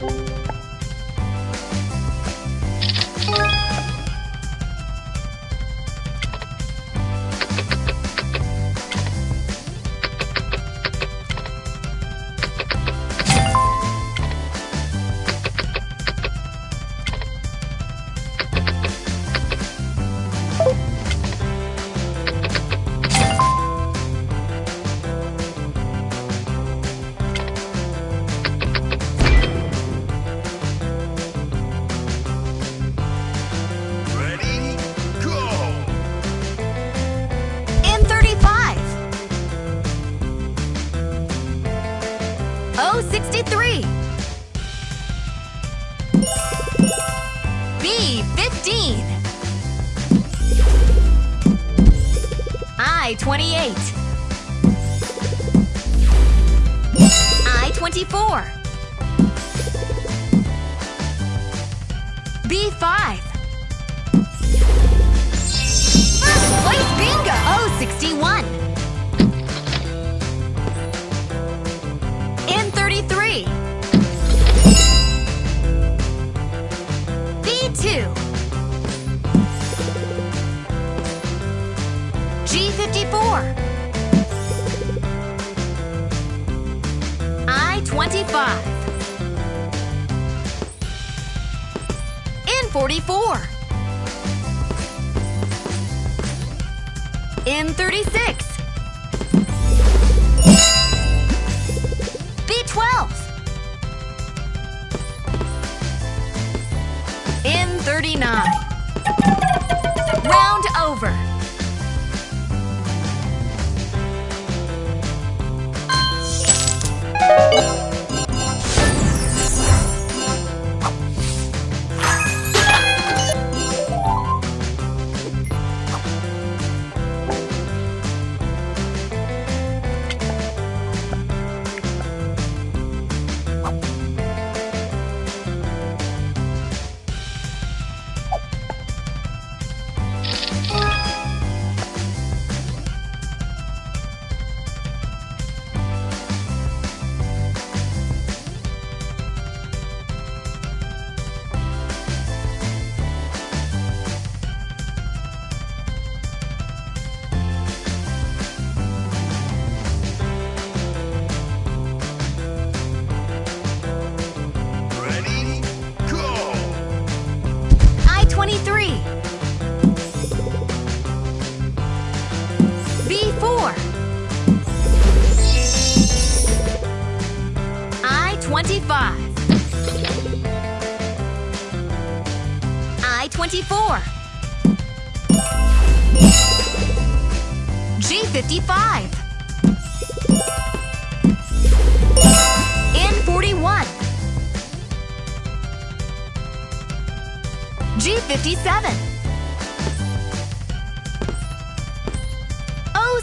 Bye.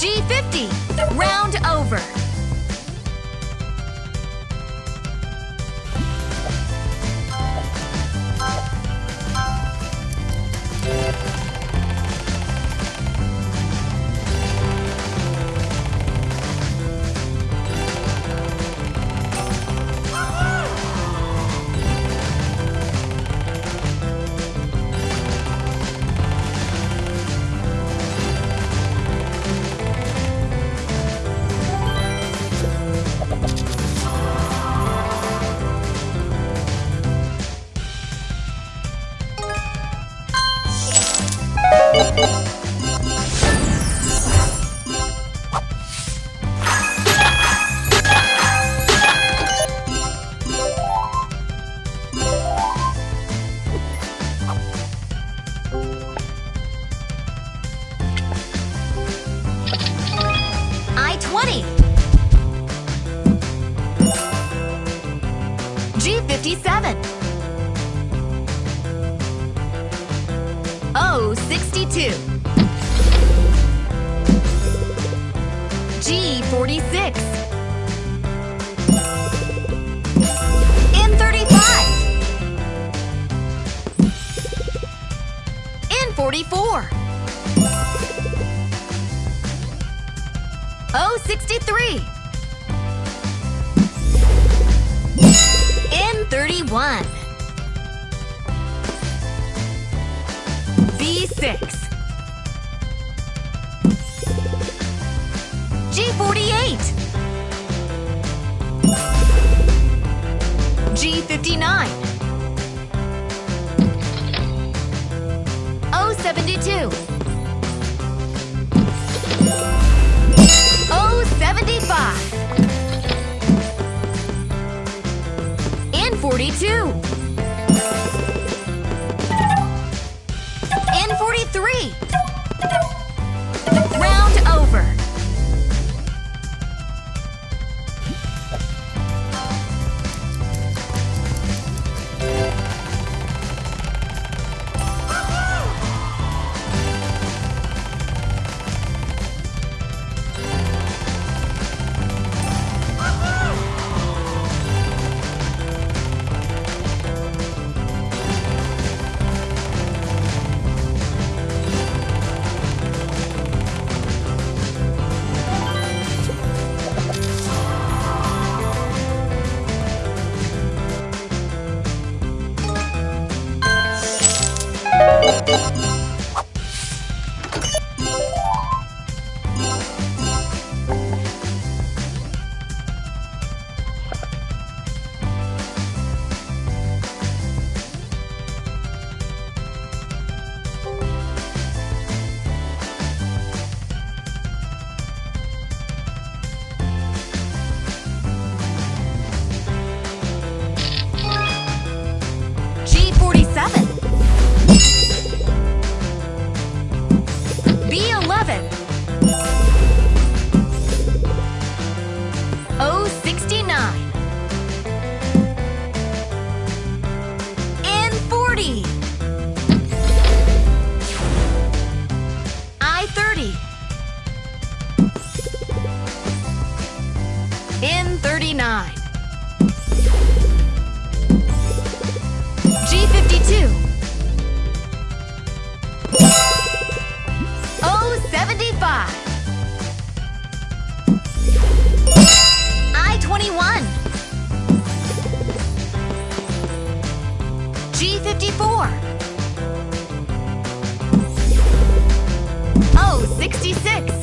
G50. Round over. O62. G46. N35. N44. O63. N31. six. G48. G59. O72. O75. And 42. 66.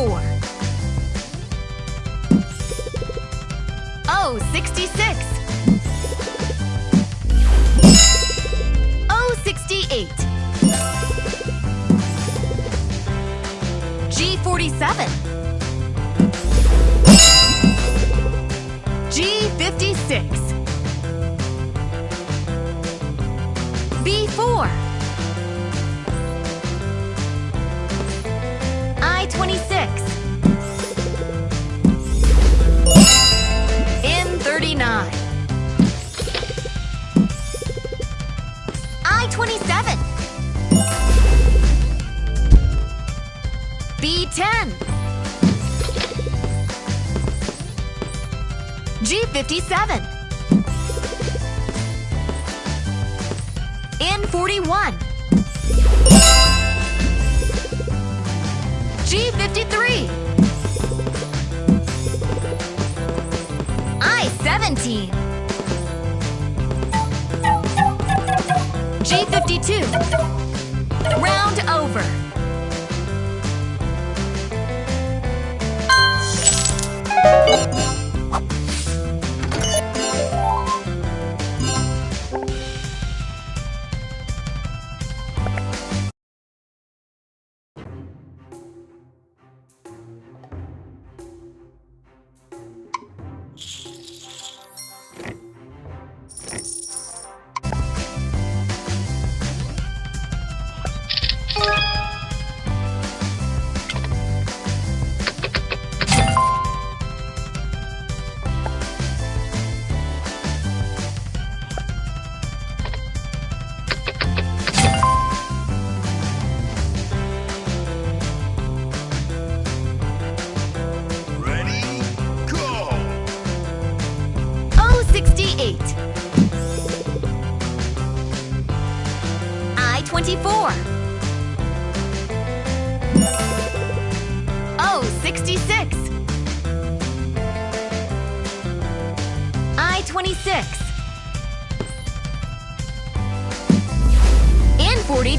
four. Oh, 66. Oh, 68. G47. G56. B4. July twenty six. In 39. I-27. B-10. G-57. N forty one. G53 I-17 G52 Round over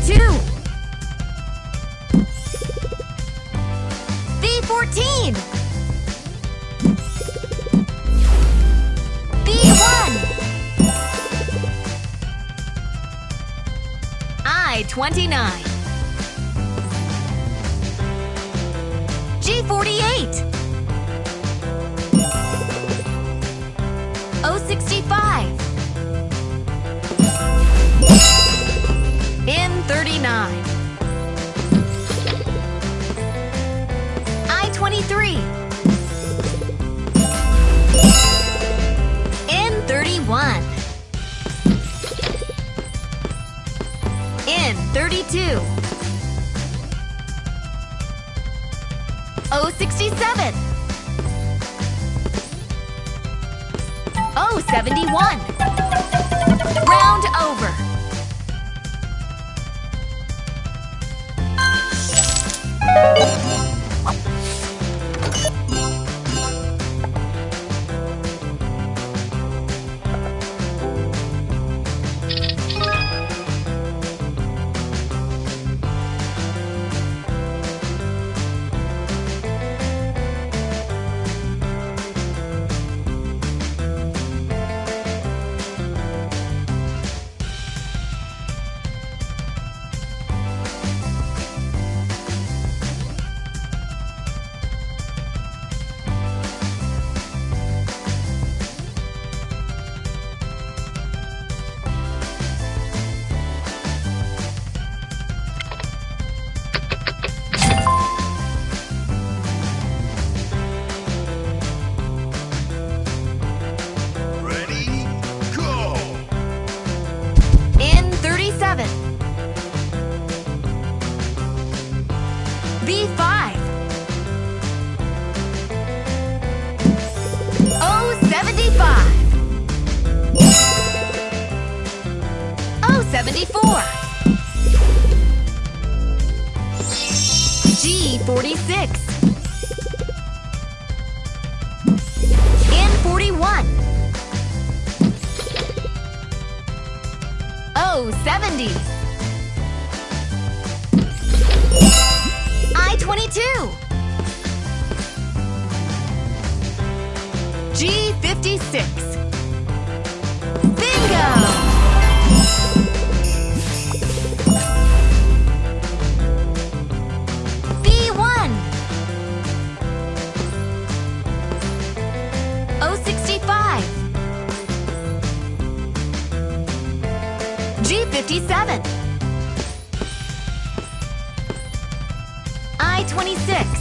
N42 B14 B1 I-29 G48 O65 N39 I-23 N31 N32 O67 O71 70s. I-22. G56. Bingo! G57 I-26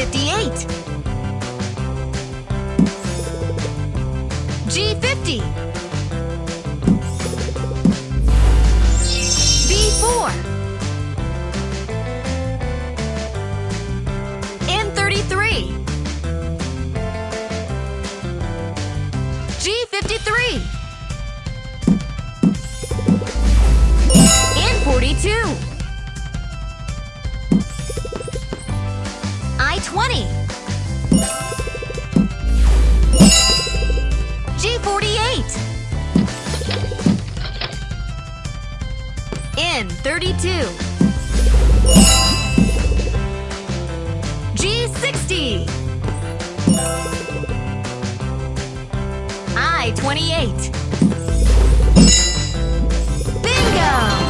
G58 G50 B4 N33 I-20 G48 N32 G60 I-28 Bingo!